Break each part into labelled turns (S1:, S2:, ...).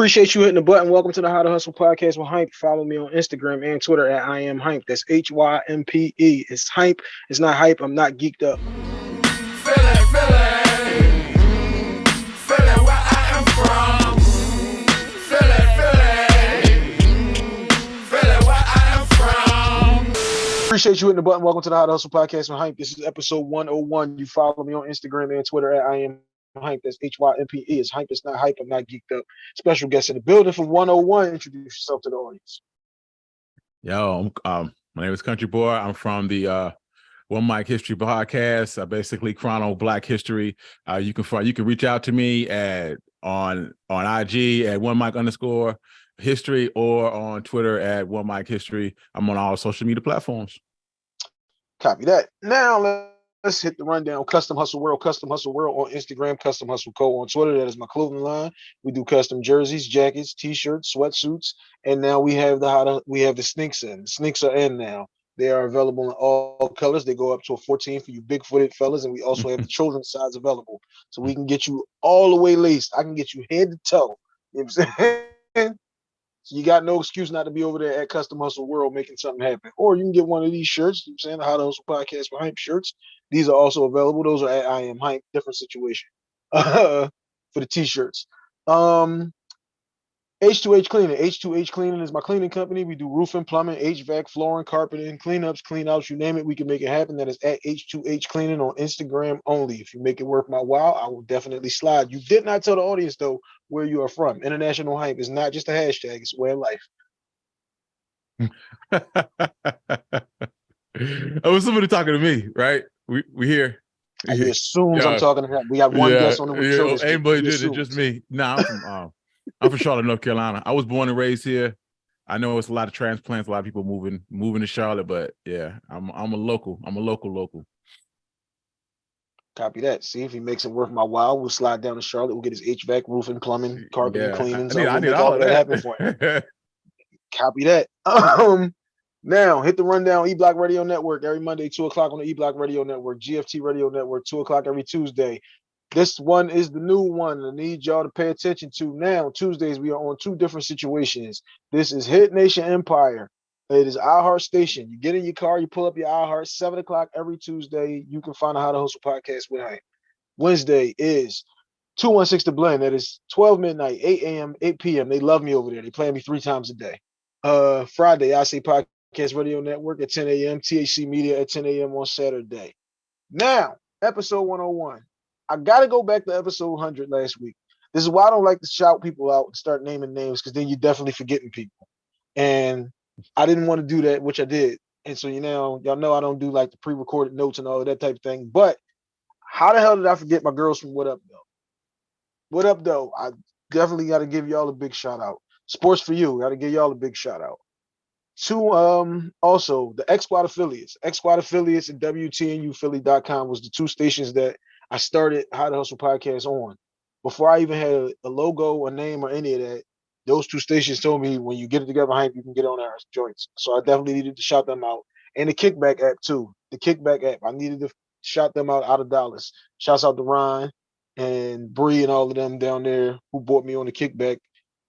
S1: Appreciate you hitting the button. Welcome to the How to Hustle podcast with Hype. Follow me on Instagram and Twitter at I am Hype. That's H Y M P E. It's Hype. It's not hype. I'm not geeked up. Appreciate you hitting the button. Welcome to the How to Hustle podcast with Hype. This is episode 101. You follow me on Instagram and Twitter at I am hype. That's H Y M P E. It's hype. It's not hype. I'm not geeked up. Special guest in the building for 101. Introduce yourself to the audience.
S2: Yo, um, my name is Country Boy. I'm from the uh, One Mic History podcast. I basically chrono Black history. Uh, you can find you can reach out to me at on on IG at One Mic underscore history or on Twitter at One Mic History. I'm on all social media platforms.
S1: Copy that. Now let's hit the rundown. Custom Hustle World, Custom Hustle World on Instagram, Custom Hustle Co on Twitter. That is my clothing line. We do custom jerseys, jackets, t-shirts, sweatsuits, and now we have the how to, we have the sneaks in. The sneaks are in now. They are available in all colors. They go up to a 14 for you big-footed fellas, and we also have the children's size available. So we can get you all the way laced. I can get you head to toe. You know what I'm saying? So you got no excuse not to be over there at Custom Hustle World making something happen. Or you can get one of these shirts, you know I'm saying the How to Hustle Podcast for Hype shirts. These are also available. Those are at I Am Hype, different situation uh, for the t-shirts. Um, H2H Cleaning. H2H Cleaning is my cleaning company. We do roofing, plumbing, HVAC, flooring, carpeting, cleanups, cleanouts, you name it, we can make it happen. That is at H2H Cleaning on Instagram only. If you make it worth my while, I will definitely slide. You did not tell the audience though where you are from. International hype is not just a hashtag, it's a way of life.
S2: oh, somebody talking to me, right? We we here.
S1: I assumes yeah. I'm talking to him. We got one yeah, guest on the
S2: yeah, show. Anybody did it, just me. No, I'm from um, I'm from Charlotte, North Carolina. I was born and raised here. I know it's a lot of transplants, a lot of people moving moving to Charlotte, but yeah, I'm I'm a local. I'm a local local.
S1: Copy that. See if he makes it worth my while. We'll slide down to Charlotte. We'll get his HVAC, roofing, plumbing, carpet, yeah, cleaning. I need, I need all, all of that happen for him. Copy that. Um, now hit the rundown E Block Radio Network every Monday, two o'clock on the E Block Radio Network, GFT Radio Network, two o'clock every Tuesday. This one is the new one. I need y'all to pay attention to now. Tuesdays, we are on two different situations. This is Hit Nation Empire. It is iHeart Station. You get in your car, you pull up your iHeart, 7 o'clock every Tuesday. You can find a How to Hustle podcast with Hank. Wednesday is 216 to Blend. That is 12 midnight, 8 a.m., 8 p.m. They love me over there. They play me three times a day. Uh, Friday, I say podcast radio network at 10 a.m., THC Media at 10 a.m. on Saturday. Now, episode 101. I got to go back to episode 100 last week. This is why I don't like to shout people out and start naming names because then you're definitely forgetting people. And I didn't want to do that, which I did. And so you know, y'all know I don't do like the pre-recorded notes and all of that type of thing. But how the hell did I forget my girls from What Up Though? What Up Though? I definitely got to give y'all a big shout out. Sports for you, got to give y'all a big shout out. To um also the X Squad affiliates, X Squad affiliates and WTNUphilly.com was the two stations that I started How to Hustle podcast on. Before I even had a, logo, a name, or any of that, those two stations told me when you get it together, Hank, you can get on our joints. So I definitely needed to shout them out. And the Kickback app too. The Kickback app. I needed to shout them out out of Dallas. Shouts out to Ryan and Bree and all of them down there who bought me on the Kickback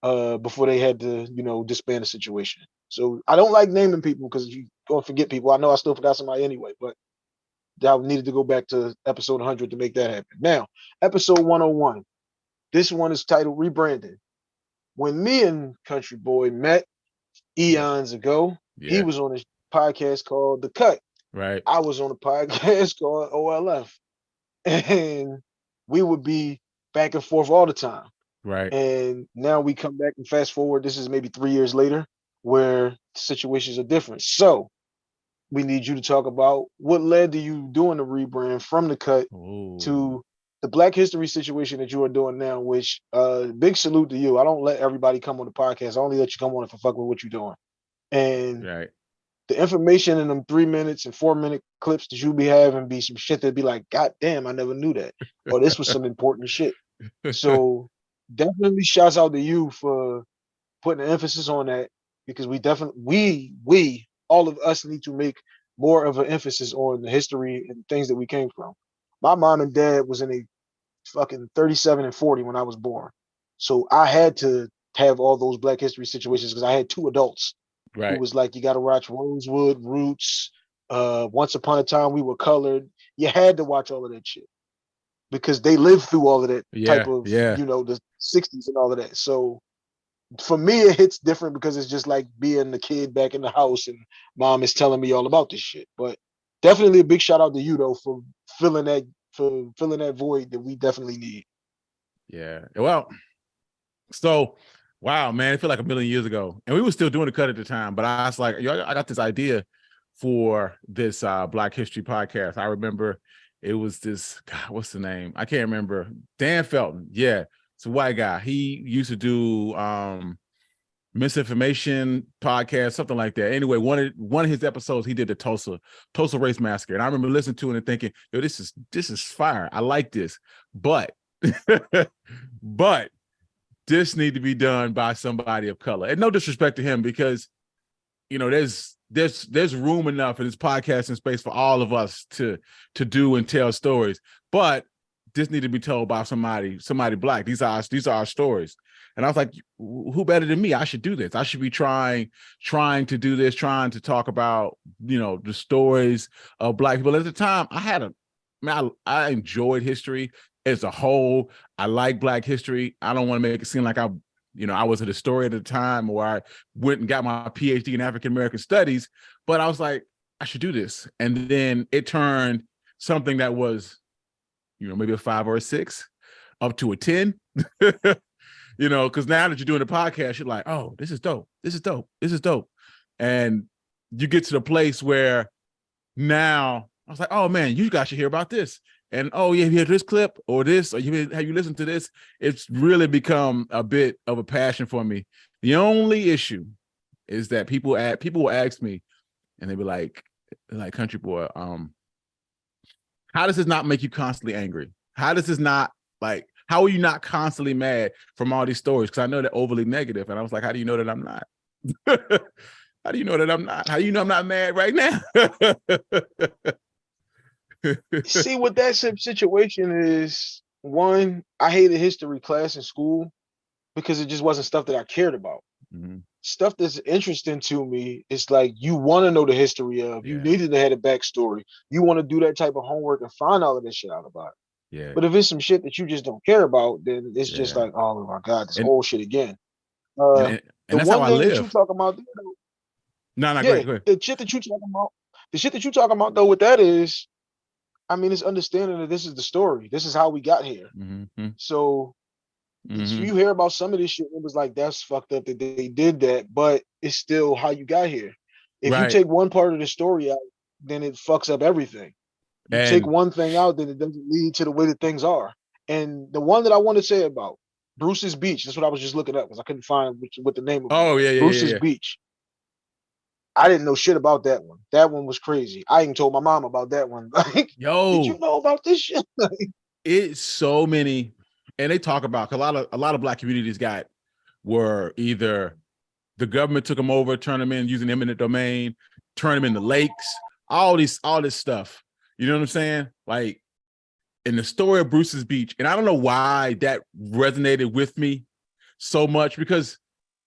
S1: uh, before they had to, you know, disband the situation. So I don't like naming people because you gonna forget people. I know I still forgot somebody anyway, but I needed to go back to episode 100 to make that happen. Now, episode 101. This one is titled Rebranding. When me and Country Boy met eons ago, yeah. he was on a podcast called The Cut.
S2: Right.
S1: I was on a podcast called OLF. And we would be back and forth all the time.
S2: Right.
S1: And now we come back and fast forward. This is maybe three years later where situations are different. So we need you to talk about what led to you doing the rebrand from the cut Ooh. to the Black History situation that you are doing now. Which uh, big salute to you. I don't let everybody come on the podcast. I only let you come on if I fuck with what you're doing. And
S2: right.
S1: the information in them three minutes and four minute clips that you be having be some shit that be like, God damn, I never knew that. or this was some important shit. So definitely shouts out to you for putting emphasis on that because we definitely we we all of us need to make more of an emphasis on the history and things that we came from. My mom and dad was in a fucking 37 and 40 when I was born. So I had to have all those Black History situations because I had two adults
S2: right.
S1: who was like, "You got to watch Rosewood, Roots, uh, Once Upon a Time We Were Colored." You had to watch all of that shit because they lived through all of that
S2: yeah,
S1: type of,
S2: yeah.
S1: you know, the '60s and all of that. So for me, it hits different because it's just like being the kid back in the house and mom is telling me all about this shit. But definitely a big shout out to you though for filling that for filling that void that we definitely need.
S2: Yeah. Well, so wow, man, it feel like a million years ago. And we were still doing the cut at the time, but I was like, yo, I got this idea for this uh Black History podcast. I remember it was this God, what's the name? I can't remember. Dan Felton. Yeah. It's a white guy. He used to do um misinformation podcast, something like that. Anyway, one of one of his episodes, he did the Tulsa Tulsa race massacre, and I remember listening to it and thinking, "Yo, this is this is fire. I like this." But, but this need to be done by somebody of color, and no disrespect to him, because you know there's there's there's room enough in this podcasting space for all of us to to do and tell stories, but this need to be told by somebody somebody black. These are these are our stories. And I was like, who better than me? I should do this. I should be trying, trying to do this, trying to talk about, you know, the stories of black people. At the time, I had a, man, I, I enjoyed history as a whole. I like black history. I don't want to make it seem like I, you know, I was a historian at the time or I went and got my PhD in African-American studies, but I was like, I should do this. And then it turned something that was, you know, maybe a five or a six up to a 10. you know, because now that you're doing the podcast, you're like, oh, this is dope. This is dope. This is dope. And you get to the place where now I was like, oh man, you guys should hear about this. And oh yeah, you hear this clip or this, or you have you listened to this? It's really become a bit of a passion for me. The only issue is that people add people will ask me, and they be like, like country boy, um, how does this not make you constantly angry? How does this not like how are you not constantly mad from all these stories? Because I know they're overly negative. And I was like, how do you know that I'm not? how do you know that I'm not? How do you know I'm not mad right now?
S1: See what that situation is. One, I hated history class in school because it just wasn't stuff that I cared about. Mm -hmm. Stuff that's interesting to me is like you want to know the history of. Yeah. You needed to have a backstory. You want to do that type of homework and find all of this shit out about it.
S2: Yeah.
S1: But if it's some shit that you just don't care about, then it's yeah. just like, oh my god, this and, whole shit again. Uh,
S2: and, and, and that's how I live.
S1: you talking about,
S2: no, no, yeah,
S1: The shit that you talking about, the shit that you talking about though, with that is, I mean, it's understanding that this is the story. This is how we got here. Mm -hmm. So, mm -hmm. you hear about some of this shit, it was like that's fucked up that they did that, but it's still how you got here. If right. you take one part of the story out, then it fucks up everything. You and, take one thing out, then it doesn't lead to the way that things are. And the one that I want to say about Bruce's Beach, that's what I was just looking up because I couldn't find which, what the name of
S2: Oh, yeah, yeah.
S1: Bruce's
S2: yeah, yeah.
S1: Beach. I didn't know shit about that one. That one was crazy. I even told my mom about that one. Like,
S2: yo,
S1: did you know about this shit?
S2: it's so many, and they talk about a lot of a lot of black communities got were either the government took them over, turned them in using eminent domain, turn them into lakes, all these all this stuff. You know what I'm saying? Like in the story of Bruce's Beach, and I don't know why that resonated with me so much because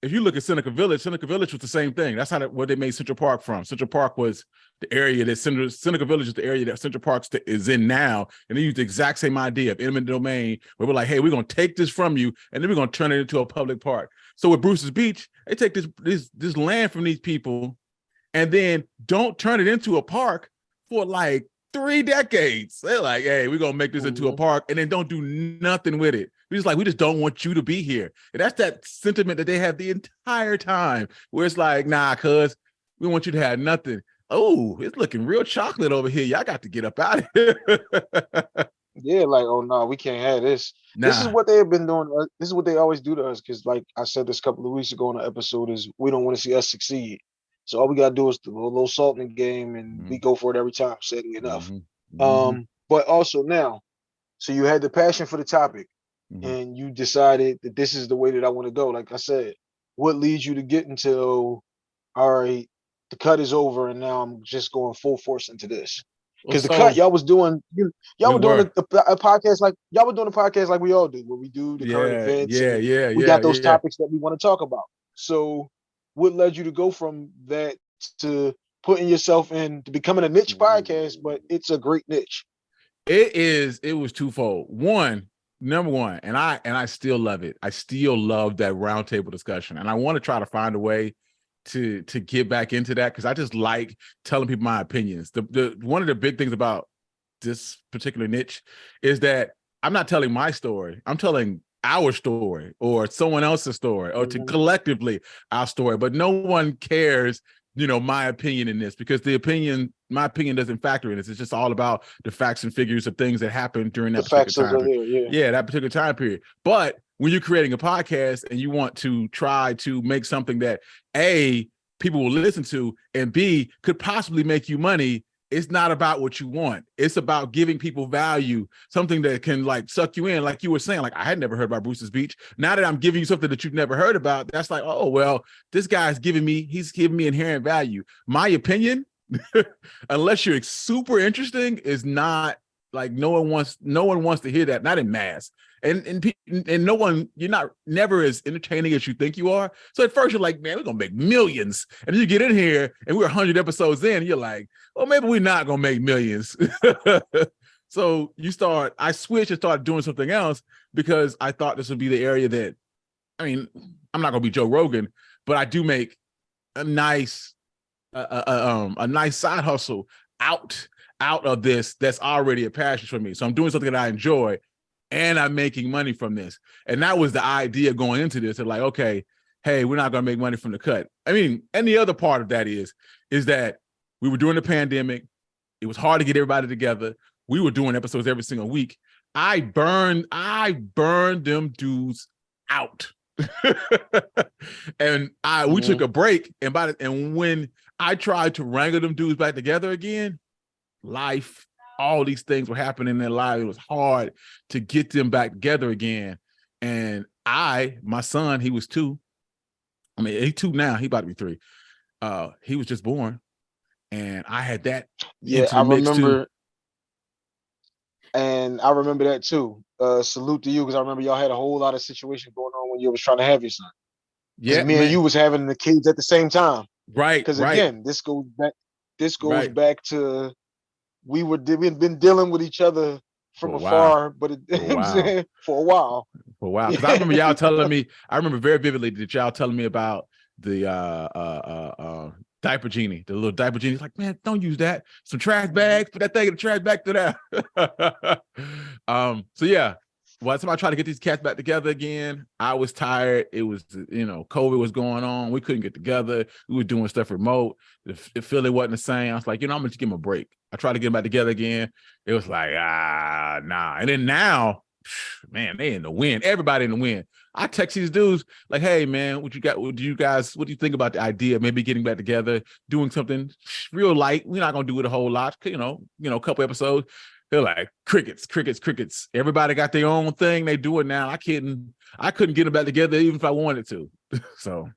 S2: if you look at Seneca Village, Seneca Village was the same thing. That's how they, what they made Central Park from. Central Park was the area that Seneca, Seneca Village is the area that Central Park is in now. And they used the exact same idea of eminent domain, where we're like, hey, we're going to take this from you, and then we're going to turn it into a public park. So with Bruce's Beach, they take this, this, this land from these people and then don't turn it into a park for like three decades. They're like, hey, we're gonna make this into a mm-hmm. park and then don't do nothing with it. We just like, we just don't want you to be here. And that's that sentiment that they have the entire time where it's like, nah, cuz we want you to have nothing. Oh, it's looking real chocolate over here. Y'all got to get up out of here.
S1: yeah, like, oh no, we can't have this. Nah. This is what they have been doing. This is what they always do to us. Cause like I said this a couple of weeks ago on the episode is we don't want to see us succeed. So all we gotta do is a little salt in the game, and mm-hmm. we go for it every time. Sadly enough. Mm-hmm. Um, but also now, so you had the passion for the topic, mm-hmm. and you decided that this is the way that I want to go. Like I said, what leads you to get until, all right, the cut is over, and now I'm just going full force into this. Because the cut y'all was doing, you, all we were doing a, a, podcast like y'all were doing a podcast like we all do, where we do the
S2: yeah,
S1: current events.
S2: Yeah, yeah,
S1: we
S2: yeah,
S1: got those
S2: yeah.
S1: topics that we want to talk about. So, what led you to go from that to putting yourself in to becoming a niche podcast? But it's a great niche.
S2: It is. It was twofold. One, number one, and I and I still love it. I still love that roundtable discussion, and I want to try to find a way to to get back into that because I just like telling people my opinions. The the one of the big things about this particular niche is that I'm not telling my story. I'm telling our story or someone else's story or to mm-hmm. collectively our story, but no one cares you know my opinion in this because the opinion my opinion doesn't factor in this it's just all about the facts and figures of things that happened during that the particular time period. yeah. yeah that particular time period but when you're creating a podcast and you want to try to make something that a people will listen to and b could possibly make you money it's not about what you want. It's about giving people value, something that can like suck you in. Like you were saying, like I had never heard about Bruce's Beach. Now that I'm giving you something that you've never heard about, that's like, oh, well, this guy's giving me, he's giving me inherent value. My opinion, unless you're super interesting, is not like no one wants, no one wants to hear that, not in mass and and and no one you're not never as entertaining as you think you are. So at first you're like man we're gonna make millions. And you get in here and we're 100 episodes in you're like well maybe we're not gonna make millions. So you start i switched and started doing something else because i thought this would be the area that i mean i'm not gonna be joe rogan but i do make a nice uh, uh, um a nice side hustle out out of this that's already a passion for me. So i'm doing something that i enjoy and I'm making money from this. And that was the idea going into this. They're like, okay, hey, we're not gonna make money from the cut. I mean, and the other part of that is, is that we were doing the pandemic. It was hard to get everybody together. We were doing episodes every single week. I burned, I burned them dudes out. and I we mm -hmm. took a break. And by the, and when I tried to wrangle them dudes back together again, life all these things were happening in their lives. It was hard to get them back together again. And I, my son, he was two. I mean, he two now, he about to be three. Uh, he was just born. And I had that.
S1: Yeah, I remember. Too. And I remember that too. Uh, salute to you because I remember y'all had a whole lot of situations going on when you was trying to have your son. Yeah, me man. and you was having the kids at the same time.
S2: Right.
S1: Because
S2: right.
S1: again, this goes back. This goes right. back to we were we've been dealing with each other from for afar, but it, for, a while. for a while.
S2: For a while, because I remember y'all telling me. I remember very vividly that y'all telling me about the uh, uh, uh, uh, diaper genie, the little diaper genie. like, man, don't use that. Some trash bags, put that thing in the trash bag to that. um, so yeah, time I tried to get these cats back together again, I was tired. It was, you know, COVID was going on. We couldn't get together. We were doing stuff remote. The, the feeling wasn't the same. I was like, you know, I'm gonna give them a break. I tried to get them back together again. It was like, ah, nah. And then now, man, they in the wind. Everybody in the wind. I text these dudes like, hey man, what you got? What do you guys? What do you think about the idea? Of maybe getting back together, doing something real light. We're not gonna do it a whole lot. You know, you know, a couple episodes. They're like crickets, crickets, crickets. Everybody got their own thing. They do it now. I couldn't. I couldn't get them back together even if I wanted to. so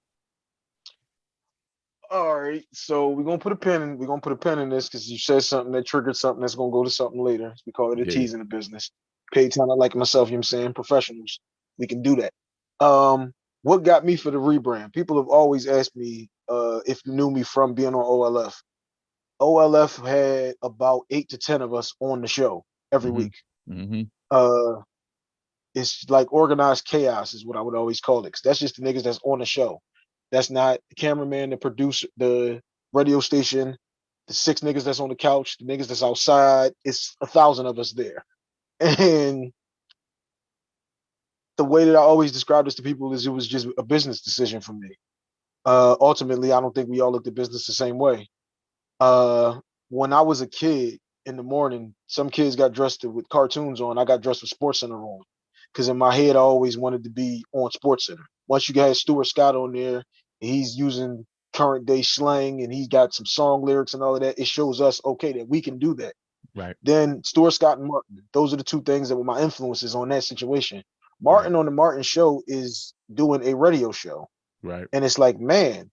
S1: all right, so we're gonna put a pin in. We're gonna put a pin in this because you said something that triggered something that's gonna go to something later. We call it a yeah. tease in the business. Paid talent like myself, you know what I'm saying? Professionals. We can do that. Um, what got me for the rebrand? People have always asked me uh if you knew me from being on OLF. OLF had about eight to ten of us on the show every mm -hmm. week.
S2: Mm -hmm.
S1: Uh it's like organized chaos is what I would always call it. Cause that's just the niggas that's on the show. That's not the cameraman, the producer, the radio station, the six niggas that's on the couch, the niggas that's outside. It's a thousand of us there. And the way that I always describe this to people is it was just a business decision for me. Uh, ultimately, I don't think we all looked at business the same way. Uh, when I was a kid in the morning, some kids got dressed with cartoons on. I got dressed with Sports Center on because in my head, I always wanted to be on Sports Center once you had Stuart Scott on there, he's using current day slang and he's got some song lyrics and all of that, it shows us okay that we can do that.
S2: Right.
S1: Then Stuart Scott and Martin, those are the two things that were my influences on that situation. Martin right. on the Martin show is doing a radio show.
S2: Right.
S1: And it's like, man,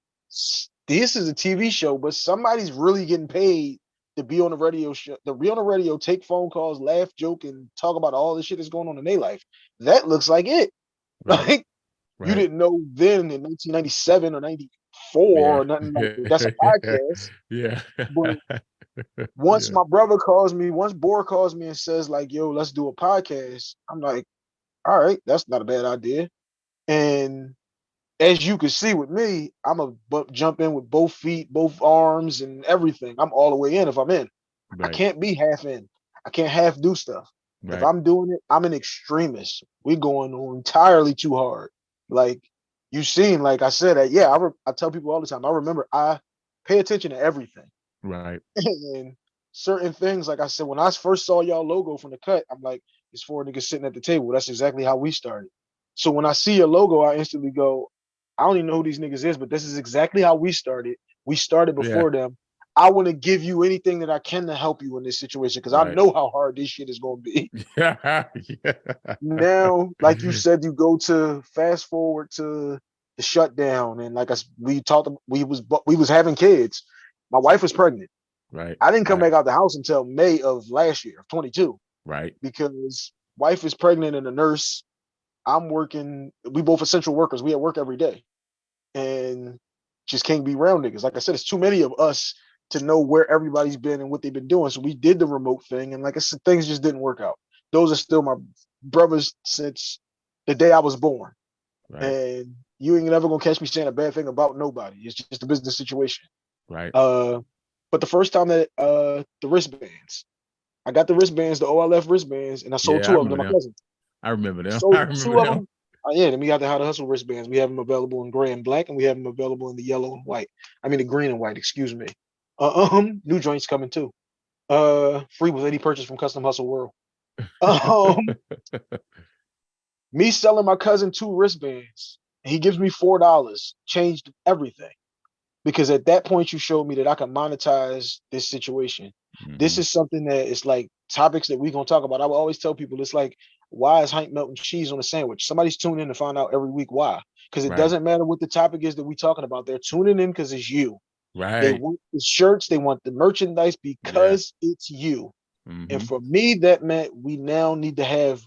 S1: this is a TV show, but somebody's really getting paid to be on the radio show, to be on the radio, take phone calls, laugh, joke, and talk about all the shit that's going on in their life. That looks like it. Right. Like right. you didn't know then in 1997 or 94 yeah. or nothing like that. That's a podcast.
S2: yeah.
S1: But once yeah. my brother calls me, once Boar calls me and says, like, yo, let's do a podcast, I'm like, all right, that's not a bad idea. And as you can see with me, I'm a jump in with both feet, both arms, and everything. I'm all the way in if I'm in. Right. I can't be half in. I can't half do stuff. Right. If I'm doing it, I'm an extremist. We're going entirely too hard. Like you seen, like I said, that yeah, I, I tell people all the time. I remember I pay attention to everything.
S2: Right.
S1: and certain things, like I said, when I first saw y'all logo from the cut, I'm like, it's four niggas sitting at the table. That's exactly how we started. So when I see your logo, I instantly go, I don't even know who these niggas is, but this is exactly how we started. We started before yeah. them. I want to give you anything that I can to help you in this situation because right. I know how hard this shit is going to be. yeah. Now, like you said, you go to fast forward to the shutdown, and like I we talked, we was we was having kids. My wife was pregnant.
S2: Right.
S1: I didn't come right. back out the house until May of last year, of 22.
S2: Right.
S1: Because wife is pregnant and a nurse I'm working, we both essential workers. We at work every day. And just can't be around niggas. Like I said, it's too many of us to know where everybody's been and what they've been doing. So we did the remote thing. And like I said, things just didn't work out. Those are still my brothers since the day I was born. Right. And you ain't never gonna catch me saying a bad thing about nobody. It's just a business situation.
S2: Right.
S1: Uh but the first time that uh the wristbands, I got the wristbands, the OLF wristbands, and I sold yeah, two I of them to my cousin.
S2: I remember them. So, I remember them.
S1: Uh, yeah, then we got the How to Hustle wristbands. We have them available in gray and black, and we have them available in the yellow and white. I mean, the green and white. Excuse me. Uh, um, new joints coming too. Uh, free with any purchase from Custom Hustle World. Um, me selling my cousin two wristbands. He gives me four dollars. Changed everything because at that point you showed me that I can monetize this situation. Mm-hmm. This is something that is like topics that we're gonna talk about. I will always tell people it's like why is Hank melting cheese on a sandwich? Somebody's tuning in to find out every week why. Because it right. doesn't matter what the topic is that we're talking about. They're tuning in because it's you.
S2: Right.
S1: They want the shirts, they want the merchandise because yeah. it's you. Mm-hmm. And for me, that meant we now need to have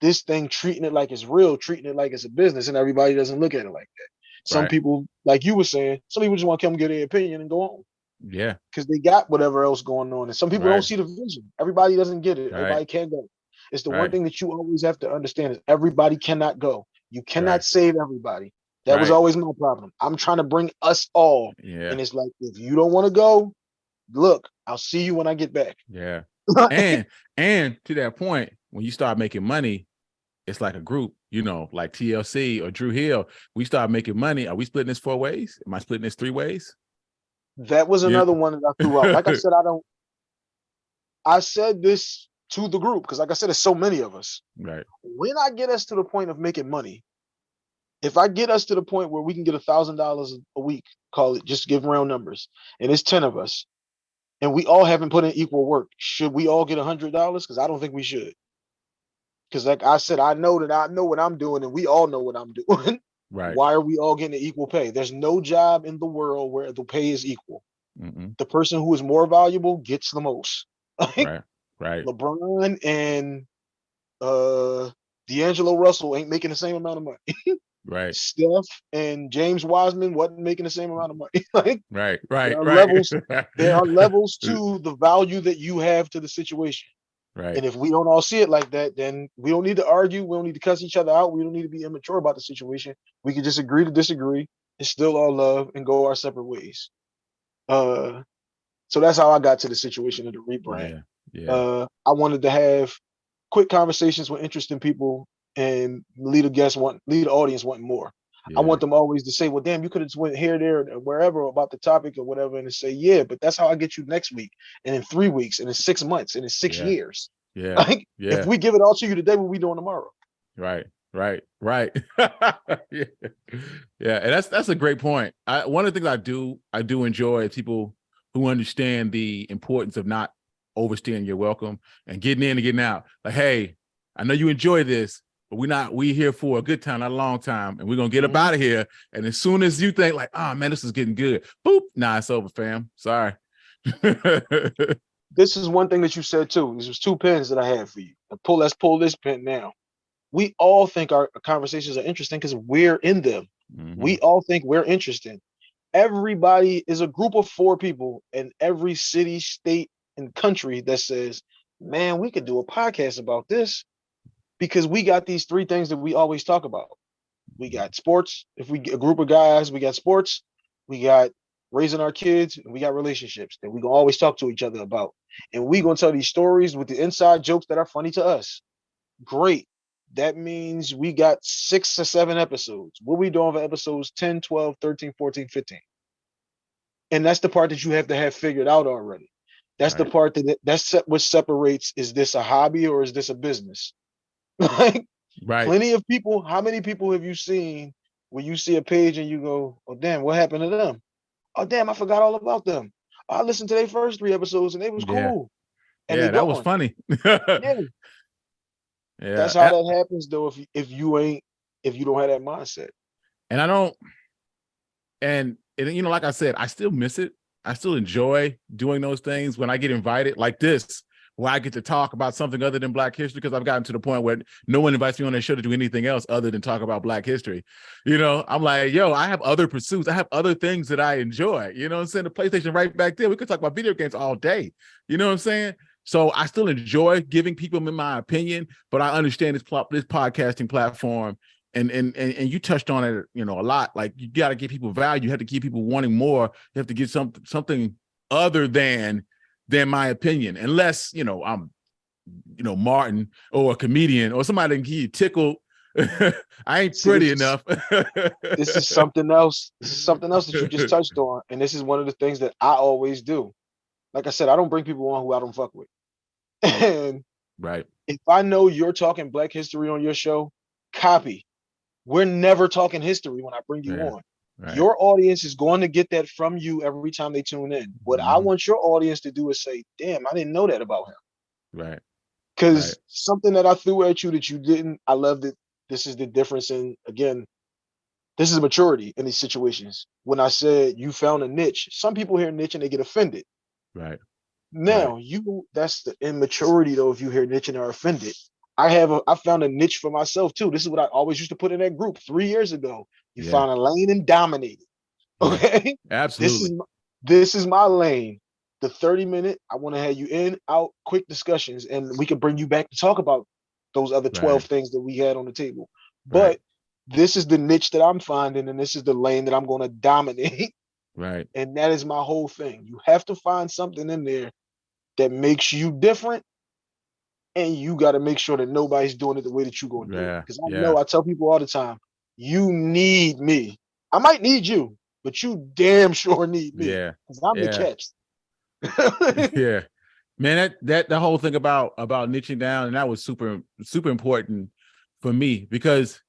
S1: this thing treating it like it's real, treating it like it's a business, and everybody doesn't look at it like that. Some right. people, like you were saying, some people just want to come get their opinion and go on.
S2: Yeah.
S1: Because they got whatever else going on. And some people right. don't see the vision. Everybody doesn't get it. Right. Everybody can't go. It's the right. one thing that you always have to understand is everybody cannot go. You cannot right. save everybody. That right. was always my problem. I'm trying to bring us all.
S2: Yeah.
S1: And it's like, if you don't want to go, look, I'll see you when I get back.
S2: Yeah. and and to that point, when you start making money, it's like a group, you know, like TLC or Dru Hill. We start making money. Are we splitting this four ways? Am I splitting this three ways?
S1: That was another yeah. one that I threw out. Like I said, I don't I said this to the group because like i said there's so many of us.
S2: Right.
S1: When i get us to the point of making money if i get us to the point where we can get a thousand dollars a week call it just give round numbers and it's 10 of us and we all haven't put in equal work should we all get a hundred dollars? Because i don't think we should. Because like i said i know that i know what i'm doing and we all know what i'm doing.
S2: Right.
S1: Why are we all getting equal pay? There's no job in the world where the pay is equal. Mm -mm. the person who is more valuable gets the most.
S2: Right Right.
S1: LeBron and uh D'Angelo Russell ain't making the same amount of money.
S2: right.
S1: Steph and James Wiseman wasn't making the same amount of money. like
S2: right, right, there
S1: are
S2: right.
S1: levels. there are levels to the value that you have to the situation.
S2: Right.
S1: And if we don't all see it like that, then we don't need to argue. We don't need to cuss each other out. We don't need to be immature about the situation. We can just agree to disagree. It's still all love and go our separate ways. Uh, so that's how I got to the situation of the rebrand.
S2: Yeah. Uh,
S1: I wanted to have quick conversations with interesting people and lead a guest want lead the audience wanting more. Yeah. I want them always to say, well, damn, you could have just went here, there, wherever about the topic or whatever, and to say, yeah, but that's how I get you next week, and in three weeks, and in six months, and in six
S2: yeah.
S1: years.
S2: Yeah.
S1: Like,
S2: yeah.
S1: if we give it all to you today, what we doing tomorrow?
S2: Right. Right. Right. yeah. yeah. And that's that's a great point. I, one of the things I do I do enjoy people who understand the importance of not overstaying your welcome and getting in and getting out. Like, hey, I know you enjoy this, but we're not, we here for a good time, not a long time. And we're gonna get mm -hmm. up out of here. And as soon as you think like, oh man, this is getting good, boop, nah, it's over, fam. Sorry.
S1: this is one thing that you said too. This was two pens that I had for you. Pull. Let's pull this pen now. We all think our conversations are interesting because we're in them. Mm-hmm. We all think we're interesting. Everybody is a group of four people in every city, state, and country that says, "Man, we could do a podcast about this." Because we got these three things that we always talk about. We got sports. If we get a group of guys, we got sports. We got raising our kids, and we got relationships that we can always talk to each other about. And we gonna tell these stories with the inside jokes that are funny to us. Great. That means we got six to seven episodes. What we doing for episodes 10, 12, 13, 14, 15? And that's the part that you have to have figured out already. That's right. the part that that's what separates is this a hobby or is this a business? like right. plenty of people, how many people have you seen when you see a page and you go, oh damn, what happened to them? oh damn, I forgot all about them. I listened to their first three episodes and it was yeah. cool.
S2: And yeah, that was funny.
S1: yeah. yeah. That's how that happens though, if if you ain't if you don't have that mindset.
S2: And I don't and, and you know, like I said, I still miss it. I still enjoy doing those things when I get invited like this where I get to talk about something other than Black history because I've gotten to the point where no one invites me on their show to do anything else other than talk about Black history. You know, I'm like, yo, I have other pursuits. I have other things that I enjoy. You know I'm saying? The PlayStation right back there. We could talk about video games all day. You know what I'm saying? So I still enjoy giving people my opinion, but I understand this, this podcasting platform and, and and and you touched on it, you know, a lot. Like you got to give people value. You have to keep people wanting more. You have to get some something other than than my opinion, unless, you know, I'm, you know, Martin or a comedian or somebody can get you tickled. I ain't See, pretty
S1: this
S2: enough.
S1: this is something else. This is something else that you just touched on. And this is one of the things that I always do. Like I said, I don't bring people on who I don't fuck with. And
S2: right.
S1: If I know you're talking black history on your show, copy. We're never talking history when I bring you yeah. on. Right. Your audience is going to get that from you every time they tune in. What mm-hmm. I want your audience to do is say, damn, I didn't know that about him.
S2: Right.
S1: Because right. something that I threw at you that you didn't, I love that this is the difference in, again, this is maturity in these situations. When I said you found a niche, some people hear niche and they get offended.
S2: Right.
S1: Now right. you that's the immaturity though, if you hear niche and are offended. I have a I found a niche for myself too. This is what I always used to put in that group three years ago. You yeah. find a lane and dominate it. Okay.
S2: Absolutely.
S1: This is, my, this is my lane. The 30 minute, I want to have you in, out, quick discussions, and we can bring you back to talk about those other 12 right. things that we had on the table. But right. this is the niche that I'm finding, and this is the lane that I'm going to dominate.
S2: Right.
S1: And that is my whole thing. You have to find something in there that makes you different and you got to make sure that nobody's doing it the way that you're going to yeah, do it. Because I yeah. know I tell people all the time, you need me. I might need you, but you damn sure need me.
S2: Yeah.
S1: Because I'm
S2: yeah.
S1: the
S2: catch. yeah. Man, that that the whole thing about about niching down, and that was super, super important for me because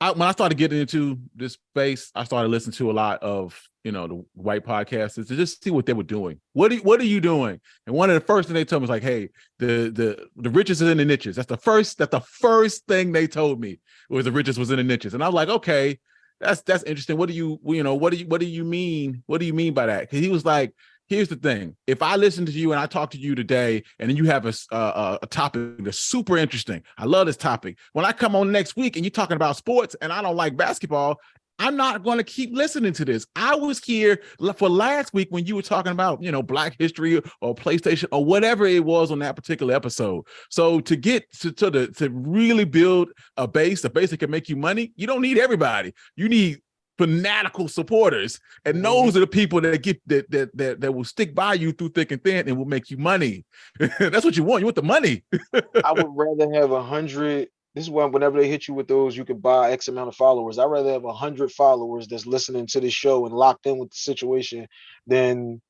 S2: I, when I started getting into this space, I started listening to a lot of you know the white podcasters to just see what they were doing. What are, what are you doing? And one of the first thing they told me was like, "Hey, the the the riches is in the niches." That's the first. That's the first thing they told me was the riches was in the niches, and I was like, "Okay, that's that's interesting. What do you you know what do you what do you mean? What do you mean by that?" Because he was like, here's the thing. If i listen to you and i talk to you today and then you have a, a, a, topic that's super interesting i love this topic. When i come on next week and you're talking about sports and i don't like basketball i'm not going to keep listening to this. I was here for last week when you were talking about you know black history or playstation or whatever it was on that particular episode. So to get to, to the to really build a base a base that can make you money you don't need everybody. You need fanatical supporters. And mm-hmm. those are the people that get that that that, that will stick by you through thick and thin and will make you money. That's what you want. You want the money.
S1: I would rather have a hundred this is why whenever they hit you with those you can buy x amount of followers. I'd rather have a hundred followers that's listening to this show and locked in with the situation than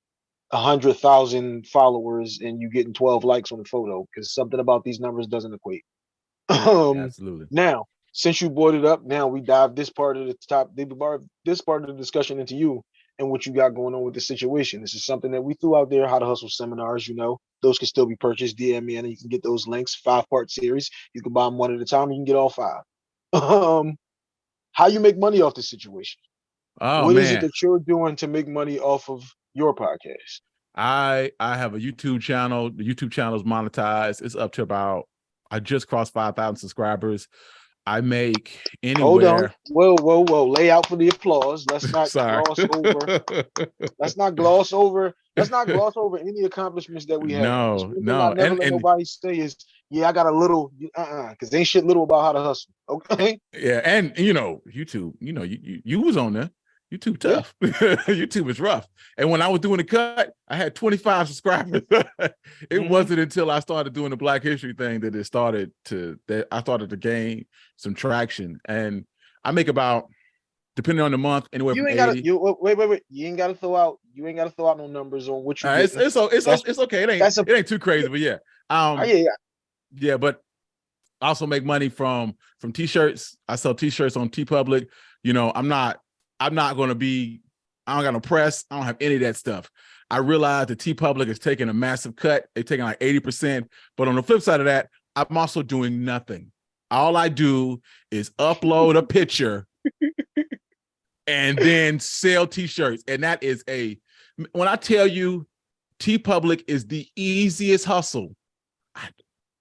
S1: a hundred thousand followers and you getting 12 likes on the photo because something about these numbers doesn't equate. Um
S2: absolutely.
S1: now since you brought it up, now we dive this part of the top, this part of the discussion into you and what you got going on with the situation. This is something that we threw out there, how to hustle seminars, you know, those can still be purchased. DM me and you can get those links, five part series. You can buy them one at a time. You can get all five. Um, how you make money off this situation?
S2: Oh,
S1: what
S2: man.
S1: is it that you're doing to make money off of your podcast?
S2: I I have a YouTube channel. The YouTube channel is monetized. It's up to about I just crossed five thousand subscribers. I make anywhere. Hold on.
S1: Whoa, whoa, whoa. Lay out for the applause. Let's not gloss over. Let's not gloss over. Let's not gloss over any accomplishments that we have.
S2: No, no. I
S1: never and, let and, nobody say is, yeah, I got a little, uh-uh, because ain't shit little about how to hustle. Okay.
S2: Yeah, and you know, YouTube, you know, you you, you was on there. YouTube tough. Yeah. YouTube is rough. And when I was doing the cut, I had 25 subscribers. it mm-hmm. wasn't until I started doing the Black History thing that it started to that I started to gain some traction. And I make about depending on the month anywhere
S1: you ain't gotta you wait wait wait you ain't gotta throw out you ain't gotta throw out no numbers on what you
S2: uh, it's, it's, it's, it's okay it ain't a, it ain't too crazy but yeah um
S1: oh, yeah, yeah
S2: yeah but I also make money from from t-shirts I sell t-shirts on TeePublic. you know I'm not I'm not going to be, I don't got no press. I don't have any of that stuff. I realize the TeePublic is taking a massive cut. They're taking like 80%. But on the flip side of that, I'm also doing nothing. All I do is upload a picture and then sell t-shirts. And that is a, when I tell you TeePublic is the easiest hustle I,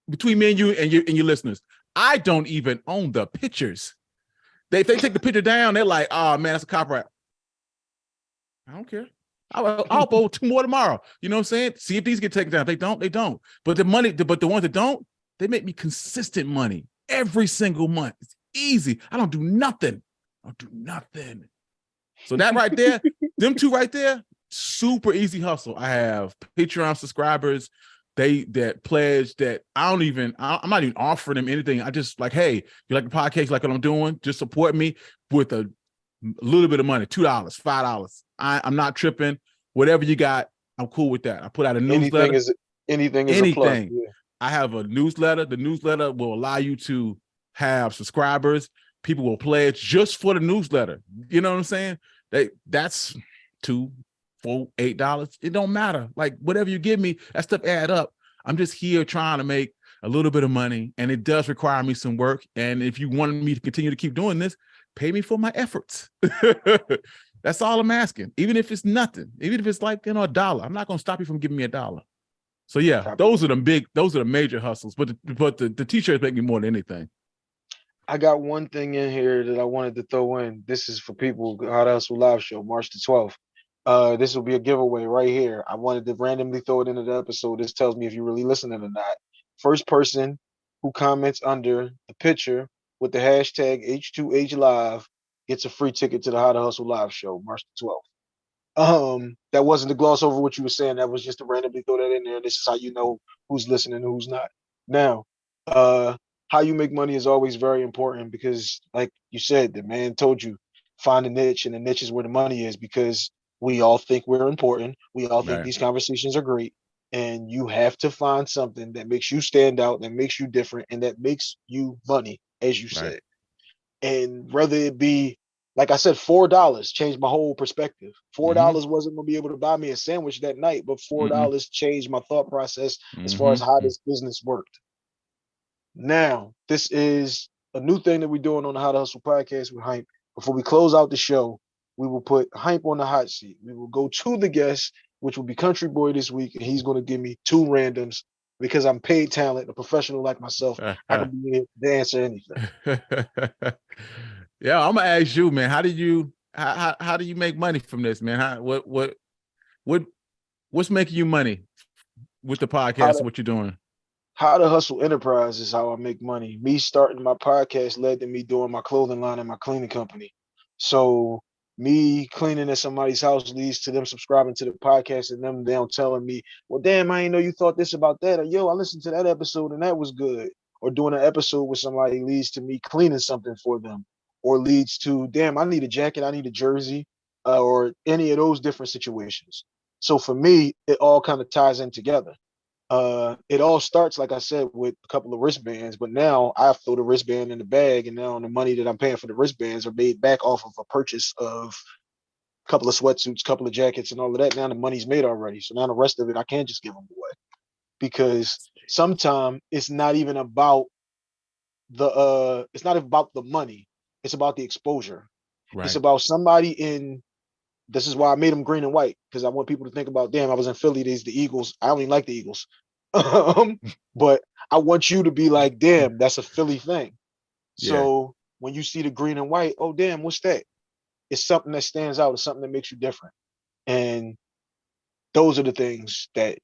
S2: between me and you and your, and your listeners, I don't even own the pictures. They they take the picture down, they're like, oh man, that's a copyright. I don't care. I'll, I'll two more tomorrow. You know what I'm saying? See if these get taken down. If they don't, they don't. But the money, but the ones that don't, they make me consistent money every single month. It's easy. I don't do nothing. I don't do nothing. So that right there, them two right there, super easy hustle. I have Patreon subscribers they that pledge that I don't even I, am not even offering them anything. I just like, hey, you like the podcast, like what I'm doing, just support me with a, little bit of money, two dollars, five dollars. I'm not tripping. Whatever you got, I'm cool with that. I put out a newsletter.
S1: Anything is anything is anything.
S2: Yeah. I have a newsletter. The newsletter will allow you to have subscribers. People will pledge just for the newsletter. You know what I'm saying? They that's two, four, eight dollars. It don't matter. Like whatever you give me, that stuff add up. I'm just here trying to make a little bit of money and it does require me some work. And if you wanted me to continue to keep doing this, pay me for my efforts. That's all I'm asking. Even if it's nothing, even if it's like, you know, a dollar, I'm not going to stop you from giving me a dollar. So yeah, those are the big, those are the major hustles, but the, but the, the t-shirts make me more than anything.
S1: I got one thing in here that I wanted to throw in. This is for people, How to Hustle Live Show, March the 12th. Uh, this will be a giveaway right here. I wanted to randomly throw it into the episode. This tells me if you're really listening or not. First person who comments under the picture with the hashtag H2H Live gets a free ticket to the How to Hustle Live show, March the 12th. Um, that wasn't to gloss over what you were saying. That was just to randomly throw that in there. This is how you know who's listening and who's not. Now, uh, how you make money is always very important because, like you said, the man told you find a niche, and the niche is where the money is because we all think we're important. We all think right. these conversations are great. And you have to find something that makes you stand out, that makes you different, and that makes you money, as you right. said. And whether it be, like I said, four dollars changed my whole perspective. Four mm-hmm. dollars mm -hmm. wasn't gonna be able to buy me a sandwich that night, but four mm-hmm. dollars mm -hmm. changed my thought process as mm -hmm. far as how mm-hmm. this business worked. Now, this is a new thing that we're doing on the How to Hustle podcast with Hype. Before we close out the show, we will put hype on the hot seat. We will go to the guest, which will be Country Boy this week, and he's going to give me two randoms because I'm paid talent, a professional like myself. I can be to answer anything.
S2: yeah, I'm gonna ask you, man. How do you how, how how do you make money from this, man? How what what what what's making you money with the podcast? To, what you're doing?
S1: How to hustle enterprise is how I make money. Me starting my podcast led to me doing my clothing line and my cleaning company. So me cleaning at somebody's house leads to them subscribing to the podcast and them down telling me, well, damn, I didn't know you thought this about that. Or yo, I listened to that episode and that was good. Or doing an episode with somebody leads to me cleaning something for them. Or leads to, damn, I need a jacket, I need a jersey, uh, or any of those different situations. So for me, it all kind of ties in together uh it all starts like i said with a couple of wristbands but now i throw the wristband in the bag and now the money that i'm paying for the wristbands are made back off of a purchase of a couple of sweatsuits couple of jackets and all of that. Now the money's made already so now the rest of it i can't just give them away. Because sometimes it's not even about the uh it's not about the money it's about the exposure. Right. it's about somebody in this is why I made them green and white because I want people to think about, damn, I was in Philly. These the Eagles. I only like the Eagles, um, but I want you to be like, damn, that's a Philly thing. Yeah. So when you see the green and white, oh damn, what's that? It's something that stands out. It's something that makes you different, and those are the things that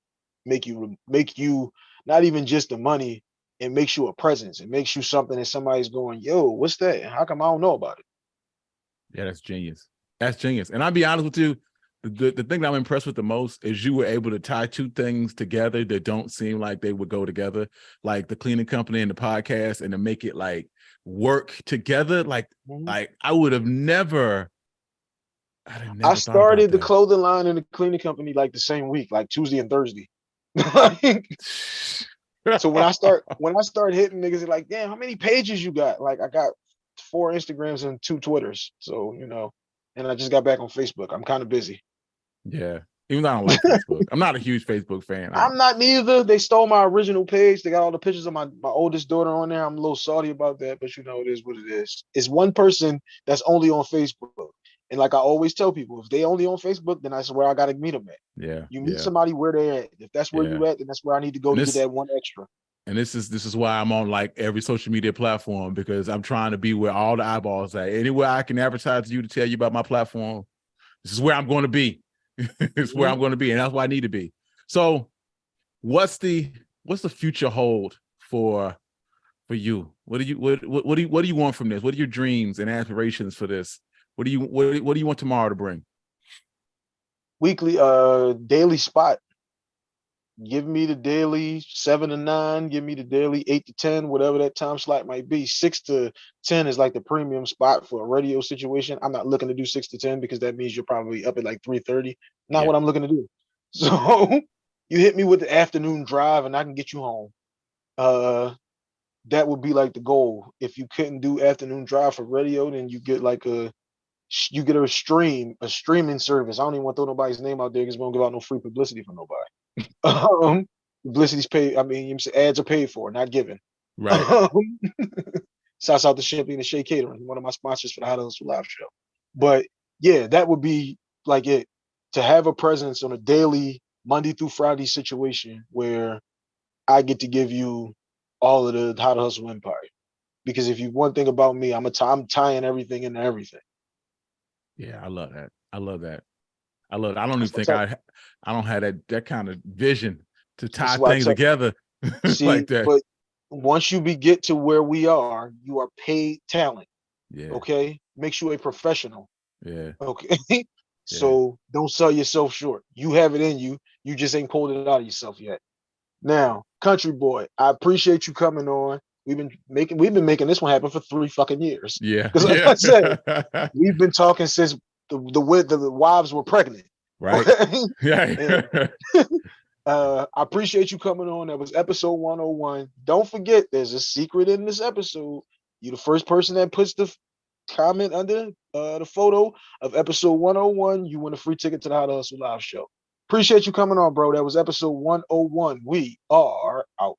S1: make you make you not even just the money. It makes you a presence. It makes you something that somebody's going, yo, what's that? How come I don't know about it?
S2: Yeah, that's genius. That's genius. And I'll be honest with you, the, the thing that I'm impressed with the most is you were able to tie two things together that don't seem like they would go together, like the cleaning company and the podcast, and to make it like work together. Like, mm-hmm. like I would have never.
S1: I started the clothing line and the cleaning company like the same week, like Tuesday and Thursday. so when I start when I start hitting niggas, like, damn, how many pages you got? Like, I got four Instagrams and two Twitters. So you know, and I just got back on Facebook. I'm kind of busy.
S2: Yeah. Even though I don't like Facebook. I'm not a huge Facebook fan.
S1: I'm not neither. They stole my original page. They got all the pictures of my, my oldest daughter on there. I'm a little salty about that, but you know, it is what it is. It's one person that's only on Facebook. And like I always tell people, if they only on Facebook, then that's where I gotta meet them at.
S2: Yeah.
S1: You meet
S2: yeah.
S1: somebody where they're at. If that's where yeah. you at, then that's where I need to go and to this, get that one extra.
S2: And this is this is why I'm on like every social media platform because I'm trying to be where all the eyeballs at. Anywhere I can advertise to you to tell you about my platform, this is where I'm going to be. it's where I'm mm-hmm. going to be, and that's where I need to be. So, what's the what's the future hold for for you? What do you what what, what do you what do you want from this? What are your dreams and aspirations for this? What do you what, what do you want tomorrow to bring?
S1: Weekly uh daily spot give me the daily seven to nine, give me the daily eight to 10, whatever that time slot might be. Six to 10 is like the premium spot for a radio situation. I'm not looking to do six to 10 because that means you're probably up at like 3:30. Not yeah. what I'm looking to do. So you hit me with the afternoon drive and I can get you home. Uh that would be like the goal. If you couldn't do afternoon drive for radio, then you get like a you get a stream, a streaming service. I don't even want to throw nobody's name out there because we don't give out no free publicity for nobody. um, publicity's paid. I mean, ads are paid for, not given.
S2: Right. Um,
S1: shouts out to Champagne and Shea Catering, one of my sponsors for the How to Hustle Live show. But yeah, that would be like it to have a presence on a daily Monday through Friday situation where I get to give you all of the How to Hustle Empire. Because if you one thing about me, I'm a t- I'm tying everything into everything.
S2: Yeah, I love that. I love that. I love. It. I don't even think I, I don't have that that kind of vision to tie things together See, like that.
S1: But once you be get to where we are, you are paid talent.
S2: Yeah.
S1: Okay. Makes you a professional.
S2: Yeah.
S1: Okay. yeah. So don't sell yourself short. You have it in you. You just ain't pulled it out of yourself yet. Now, country boy, I appreciate you coming on. We've been making we've been making this one happen for three fucking years.
S2: Yeah.
S1: Because like
S2: yeah. I
S1: said, we've been talking since the the the, the wives were pregnant.
S2: Right.
S1: yeah. uh, I appreciate you coming on. That was episode 101. Don't forget, there's a secret in this episode. You're the first person that puts the comment under uh, the photo of episode 101. You win a free ticket to the How to Hustle Live show. Appreciate you coming on, bro. That was episode 101. We are out.